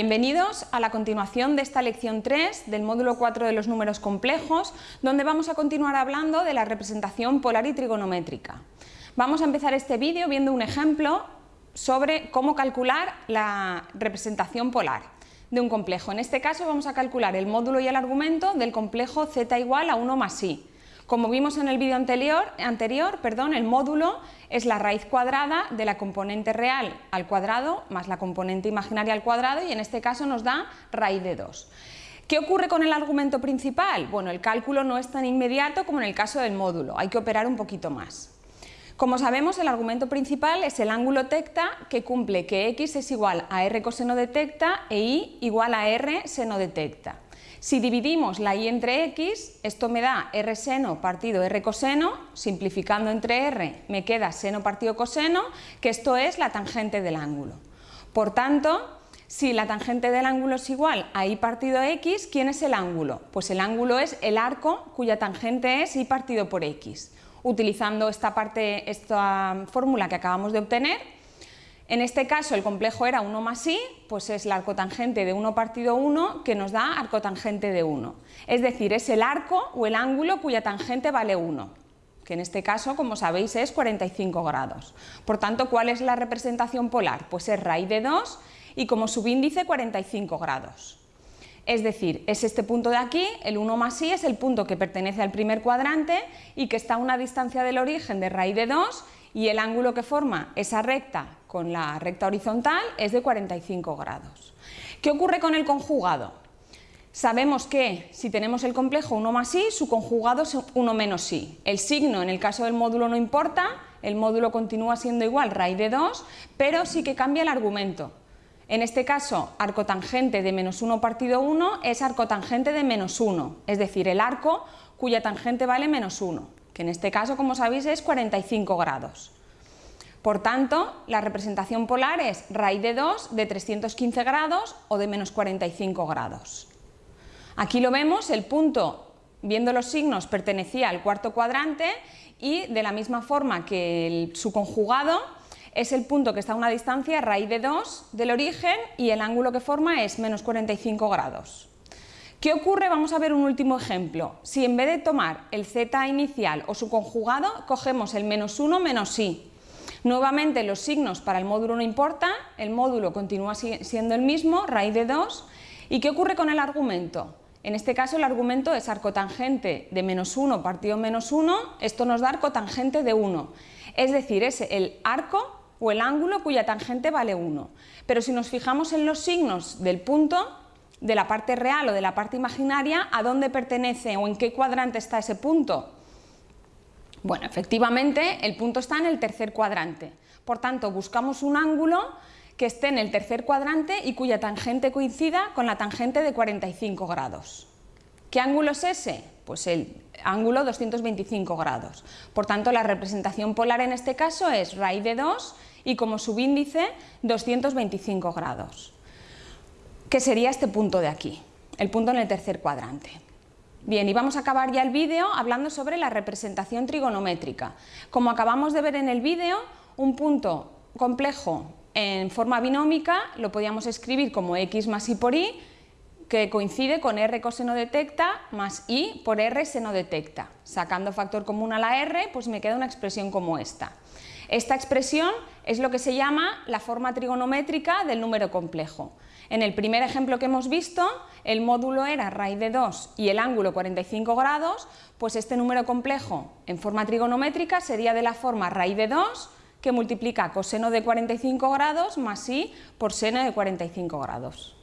Bienvenidos a la continuación de esta lección 3 del módulo 4 de los números complejos, donde vamos a continuar hablando de la representación polar y trigonométrica. Vamos a empezar este vídeo viendo un ejemplo sobre cómo calcular la representación polar de un complejo. En este caso vamos a calcular el módulo y el argumento del complejo z igual a 1 más i. Como vimos en el vídeo anterior, perdón, el módulo es la raíz cuadrada de la componente real al cuadrado más la componente imaginaria al cuadrado y en este caso nos da raíz de 2. ¿Qué ocurre con el argumento principal? Bueno, el cálculo no es tan inmediato como en el caso del módulo, hay que operar un poquito más. Como sabemos, el argumento principal es el ángulo tecta que cumple que x es igual a r coseno de tecta e y igual a r seno de tecta. Si dividimos la y entre x, esto me da r seno partido r coseno, simplificando entre r me queda seno partido coseno, que esto es la tangente del ángulo. Por tanto, si la tangente del ángulo es igual a y partido x, ¿quién es el ángulo? Pues el ángulo es el arco cuya tangente es y partido por x. Utilizando esta, parte, esta fórmula que acabamos de obtener, en este caso el complejo era 1 más i, pues es la arcotangente de 1 partido 1 que nos da arcotangente de 1. Es decir, es el arco o el ángulo cuya tangente vale 1, que en este caso, como sabéis, es 45 grados. Por tanto, ¿cuál es la representación polar? Pues es raíz de 2 y como subíndice 45 grados. Es decir, es este punto de aquí, el 1 más i es el punto que pertenece al primer cuadrante y que está a una distancia del origen de raíz de 2 y el ángulo que forma esa recta con la recta horizontal es de 45 grados. ¿Qué ocurre con el conjugado? Sabemos que si tenemos el complejo 1 más i, su conjugado es 1 menos i. El signo en el caso del módulo no importa, el módulo continúa siendo igual raíz de 2, pero sí que cambia el argumento. En este caso, arcotangente de menos 1 partido 1 es arcotangente de menos 1, es decir, el arco cuya tangente vale menos 1, en este caso, como sabéis, es 45 grados. Por tanto, la representación polar es raíz de 2 de 315 grados o de menos 45 grados. Aquí lo vemos, el punto, viendo los signos, pertenecía al cuarto cuadrante y de la misma forma que su conjugado es el punto que está a una distancia raíz de 2 del origen y el ángulo que forma es menos 45 grados. ¿Qué ocurre? Vamos a ver un último ejemplo. Si en vez de tomar el z inicial o su conjugado, cogemos el menos 1 menos i, Nuevamente los signos para el módulo no importan, el módulo continúa siendo el mismo, raíz de 2. ¿Y qué ocurre con el argumento? En este caso el argumento es arcotangente de menos 1 partido menos 1, esto nos da arcotangente de 1. Es decir, es el arco o el ángulo cuya tangente vale 1. Pero si nos fijamos en los signos del punto, de la parte real o de la parte imaginaria, ¿a dónde pertenece o en qué cuadrante está ese punto? Bueno, efectivamente el punto está en el tercer cuadrante, por tanto buscamos un ángulo que esté en el tercer cuadrante y cuya tangente coincida con la tangente de 45 grados. ¿Qué ángulo es ese? Pues el ángulo 225 grados. Por tanto, la representación polar en este caso es raíz de 2 y como subíndice 225 grados. ¿Qué sería este punto de aquí? El punto en el tercer cuadrante. Bien, y vamos a acabar ya el vídeo hablando sobre la representación trigonométrica. Como acabamos de ver en el vídeo, un punto complejo en forma binómica lo podíamos escribir como x más y por y, que coincide con r coseno de tecta más y por r seno de tecta. Sacando factor común a la r, pues me queda una expresión como esta. Esta expresión es lo que se llama la forma trigonométrica del número complejo. En el primer ejemplo que hemos visto, el módulo era raíz de 2 y el ángulo 45 grados, pues este número complejo en forma trigonométrica sería de la forma raíz de 2 que multiplica coseno de 45 grados más i por seno de 45 grados.